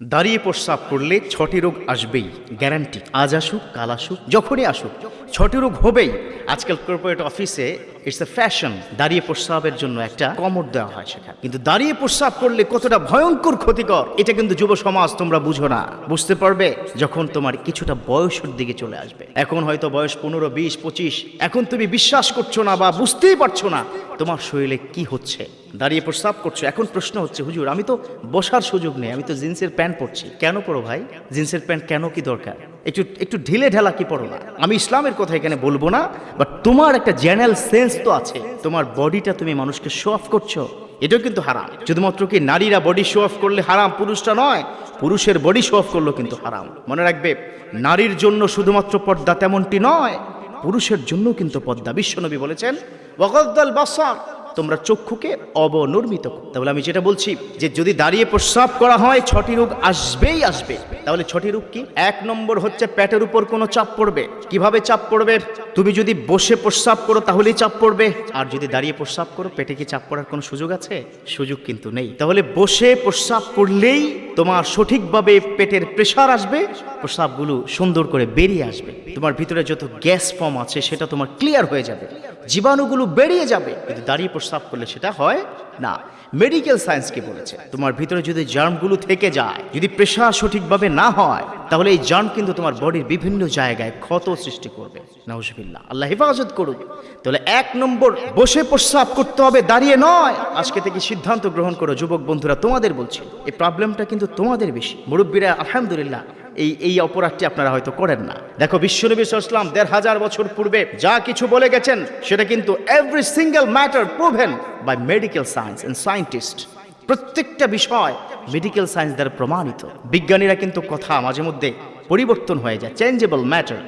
দাঁড়িয়ে প্রস্রাব করলে ছটি রোগ আসবেই গ্যারান্টি আজ আসুক, কাল আসুক, যখনই আসুক, ছটি রোগ হবেই। আজকাল কর্পোরেট অফিসে ইটস এ ফ্যাশন দাঁড়িয়ে প্রস্রাবের জন্য একটা কমর দেওয়া হয় সেখানে। কিন্তু দাঁড়িয়ে প্রস্রাব করলে কতটা ভয়ঙ্কর ক্ষতিকর, এটা কিন্তু যুব সমাজ তোমরা বুঝো না। বুঝতে পারবে যখন তোমার কিছুটা বয়সের দিকে চলে আসবে। এখন হয়তো বয়স পনেরো, বিশ, পঁচিশ। এখন তুমি বিশ্বাস করছ না বা বুঝতেই পারছ না তোমার শরীরে কি হচ্ছে। দাঁড়িয়ে প্রস্রাব করছ। এখন প্রশ্ন হচ্ছে, হুজুর, আমি তো বসার সুযোগ নেই, আমি তো জিন্সের প্যান্ট পরছি। কেন পরো ভাই? জিন্সের প্যান্ট কেন কি দরকার? একটু একটু ঢিলে ঢালা কি পড়ো না। আমি ইসলামের কথা এখানে বলব না বাট তোমার একটা জেনারেল সেন্স তো আছে। তোমার বডিটা তুমি মানুষকে শো অফ করছ। এটাও কিন্তু হারাম। শুধুমাত্র কি নারীরা বডি শো অফ করলে হারাম পুরুষটা নয়। পুরুষের বডি শো অফ করলেও কিন্তু হারাম। মনে রাখবে, নারীর জন্য শুধুমাত্র পর্দা তেমনটি নয়, পুরুষের জন্য কিন্তু পদ্মা বিশ্বনবী বলেছেন, ওয়াগদ্দাল বাসার। তোমরা চক্ষুকে অবনর্মিত। তাহলে আমি যেটা বলছি, যে যদি দাঁড়িয়ে প্রস্রাব করা হয়, ছটি রোগ আসবেই আসবে। তাহলে ছটি রোগ কি? এক নম্বর হচ্ছে পেটের উপর কোনো চাপ পড়বে। কীভাবে চাপ পড়বে? তুমি যদি বসে প্রস্রাব করো, তাহলেই চাপ পড়বে। আর যদি দাঁড়িয়ে প্রস্রাব করো, পেটে কি চাপ পড়ার কোনো সুযোগ আছে? সুযোগ কিন্তু নেই। তাহলে বসে প্রস্রাব করলেই তোমার সঠিকভাবে পেটের প্রেশার আসবে, প্রস্রাবগুলো সুন্দর করে বেরিয়ে আসবে। তোমার ভিতরে যত গ্যাস ফর্ম আছে, সেটা তোমার ক্লিয়ার হয়ে যাবে। জীবাণুগুলো বেরিয়ে যাবে। কিন্তু দাঁড়িয়ে প্রস্রাব করলে সেটা হয় না। মেডিকেল সায়েন্স কি বলেছে তোমার ভিতরে যদি জার্মগুলো থেকে যায় যদি প্রেশার সঠিকভাবে না হয় তাহলে এই জার্ম কিন্তু তোমার বডির বিভিন্ন জায়গায় ক্ষত সৃষ্টি করবে। নাউজবিল্লা আল্লাহ হেফাজত করুক তাহলে এক নম্বর বসে প্রস্রাব করতে হবে দাঁড়িয়ে নয়। আজকে থেকে সিদ্ধান্ত গ্রহণ করো যুবক বন্ধুরা তোমাদের বলছি এই প্রবলেমটা কিন্তু তোমাদের বেশি। মুরব্বীরা আলহামদুলিল্লাহ এই এই অপরাধটি আপনারা হয়তো করেন না। দেখো, বিশ্বনবী ইসলাম দেড় হাজার বছর পূর্বে যা কিছু বলে গেছেন, সেটা কিন্তু every single matter proven by medical science and scientist প্রত্যেকটা বিষয় মেডিকেল সায়েন্স দ্বারা প্রমাণিত। বিজ্ঞানীরা কিন্তু কথা মাঝে মধ্যে পরিবর্তন হয়ে যায় চেঞ্জেবল ম্যাটার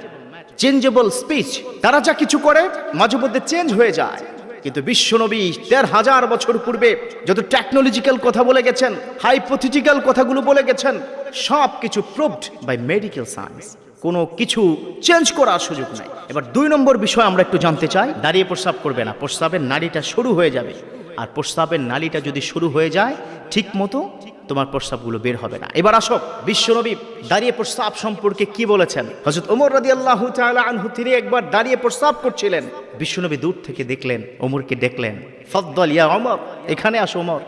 চেঞ্জেবল স্পিচ তারা যা কিছু করে, মাঝে মধ্যে চেঞ্জ হয়ে যায়। কিন্তু বিশ্বনবী দেড় হাজার বছর পূর্বে যত টেকনোলজিক্যাল কথা বলে গেছেন হাইপোথিটিক্যাল কথাগুলো বলে গেছেন সব কিছু প্রুভড বাই মেডিকেল সায়েন্স কোনো কিছু চেঞ্জ করার সুযোগ নাই। এবার দুই নম্বর বিষয় আমরা একটু জানতে চাই। দাঁড়িয়ে প্রস্রাব করবে না। প্রস্রাবের নারীটা শুরু হয়ে যাবে। আর প্রস্রাবের নালীটা যদি শুরু হয়ে যায় ঠিক মতো তোমার প্রস্রাবগুলো বের হবে না। এবার আসো, বিশ্বনবী দাঁড়িয়ে প্রস্রাব সম্পর্কে কি বলেছেন? হজরত ওমর রাদি আল্লাহ আনহু, তিনি একবার দাঁড়িয়ে প্রস্রাব করছিলেন। বিশ্বনবী দূর থেকে দেখলেন, ওমরকে দেখলেন। ফদ্দল ইয়া অমর এখানে আসো ওমর।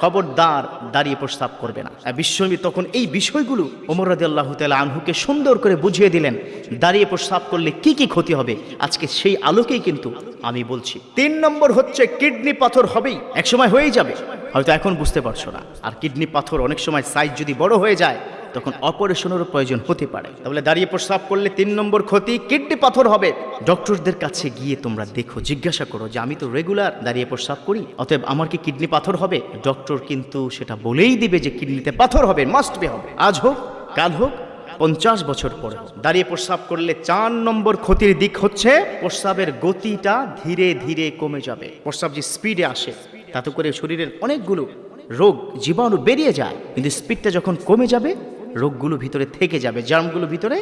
খবরদার, দাঁড়িয়ে প্রস্তাব করবে না। বিশ্বনবী তখন এই বিষয়গুলো ওমর রাদি আল্লাহ আনহুকে সুন্দর করে বুঝিয়ে দিলেন। দাঁড়িয়ে প্রস্তাব করলে কি কি ক্ষতি হবে? আজকে সেই আলোকেই কিন্তু আমি বলছি। তিন নম্বর হচ্ছে, কিডনি পাথর হবেই, একসময় হয়েই যাবে। হয়তো এখন বুঝতে পারছ না। আর কিডনি পাথর অনেক সময় সাইজ যদি বড় হয়ে যায়, তখন অপারেশনেরও প্রয়োজন হতে পারে। তাহলে দাঁড়িয়ে প্রস্রাব করলে তিন নম্বর ক্ষতি কিডনি পাথর হবে। ডক্টরদের কাছে গিয়ে তোমরা দেখো, জিজ্ঞাসা করো যে, আমি তো রেগুলার দাঁড়িয়ে প্রস্রাব করি, অতএব আমার কি কিডনি পাথর হবে? ডক্টর কিন্তু সেটা বলেই দিবে যে, কিডনিতে পাথর হবে মাস্ট বি হবে। আজ হোক, কাল হোক, পঞ্চাশ বছর পরে। দাঁড়িয়ে প্রস্রাব করলে চার নম্বর ক্ষতির দিক হচ্ছে, প্রস্রাবের গতিটা ধীরে ধীরে কমে যাবে। প্রস্রাব যে স্পিডে আসে তাতে করে শরীরের অনেকগুলো রোগ জীবাণু বেরিয়ে যায়। কিন্তু স্পিডটা যখন কমে যাবে, রোগগুলো ভিতরে থেকে যাবে জার্মগুলো ভিতরে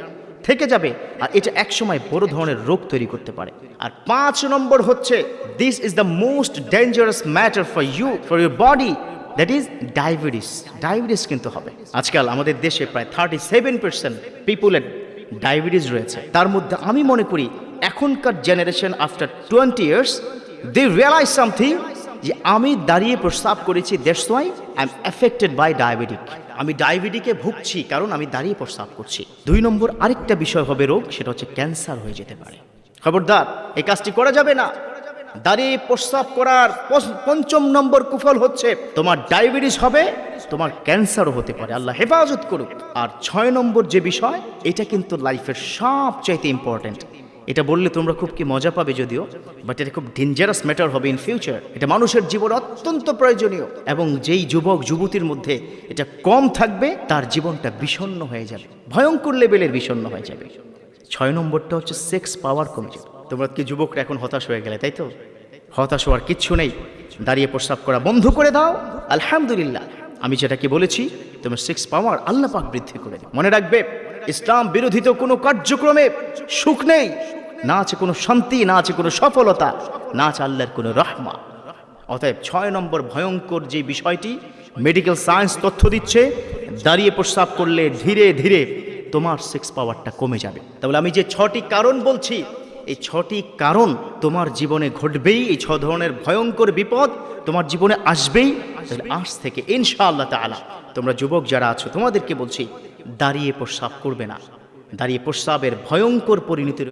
থেকে যাবে। আর এটা একসময় বড় ধরনের রোগ তৈরি করতে পারে। আর পাঁচ নম্বর হচ্ছে this is the most dangerous matter for you for your body that is diabetes diabetes কিন্তু হবে। আজকাল আমাদের দেশে প্রায় থার্টি সেভেন পার্সেন্ট পিপুলের ডায়াবেটিস রয়েছে। তার মধ্যে আমি মনে করি, এখনকার generation after twenty years they realize something যে আমি দাঁড়িয়ে প্রস্তাব করেছি that's why I am affected by diabetic আমি ডায়াবেটিকে ভুগছি, কারণ আমি দাঁড়িয়ে প্রস্তাব করছি। দুই নম্বর আরেকটা বিষয় হবে রোগ, সেটা হচ্ছে ক্যান্সার হয়ে যেতে পারে। খবরদার, এই কাজটি করা যাবে না। দাঁড়িয়ে প্রস্তাব করার পঞ্চম নম্বর কুফল হচ্ছে, তোমার ডায়াবেটিস হবে, তোমার ক্যান্সারও হতে পারে। আল্লাহ হেফাজত করুক। আর ছয় নম্বর যে বিষয়, এটা কিন্তু লাইফের সবচাইতে ইম্পর্ট্যান্ট এটা বললে তোমরা খুব কি মজা পাবে যদিও বাট এটা খুব ডেঞ্জারাস ম্যাটার হবে ইন ফিউচার এটা মানুষের জীবন অত্যন্ত প্রয়োজনীয়, এবং যেই যুবক, যুবতীর মধ্যে এটা কম থাকবে, তার জীবনটা বিষণ্ণ হয়ে যাবে, ভয়ঙ্কর লেভেলের বিষণ্ণ হয়ে যাবে। ছয় নম্বরটা হচ্ছে সেক্স পাওয়ার কমে যাবে তোমরা কি যুবকরা এখন হতাশ হয়ে গেলে, তাই তো? হতাশ হওয়ার কিচ্ছু নেই। দাঁড়িয়ে প্রস্রাব করা বন্ধ করে দাও। আলহামদুলিল্লাহ। আমি যেটা কি বলেছি, তোমার সিক্স পাওয়ার আল্লাহ পাক বৃদ্ধি করে মনে রাখবে ইসলাম বিরোধিত কোনো কার্যক্রমে সুখ নেই। না আছে কোনো শান্তি, না আছে কোনো সফলতা, না আছে আল্লাহর কোনো রহমা। অতএব ছয় নম্বর ভয়ঙ্কর যে বিষয়টি মেডিকেল সায়েন্স তথ্য দিচ্ছে, দাঁড়িয়ে প্রস্রাব করলে ধীরে ধীরে তোমার সেক্স পাওয়ারটা কমে যাবে। তাহলে আমি যে ছটি কারণ বলছি, এই ছটি কারণ তোমার জীবনে ঘটবেই, এই ছ ধরনের ভয়ঙ্কর বিপদ তোমার জীবনে আসবেই। আজ থেকে ইনশাআল্লাহ তাআলা, তোমরা যুবক যারা আছো, তোমাদেরকে বলছি দাঁড়িয়ে প্রস্রাব করবে না। দাঁড়িয়ে প্রস্রাবের ভয়ঙ্কর পরিণতির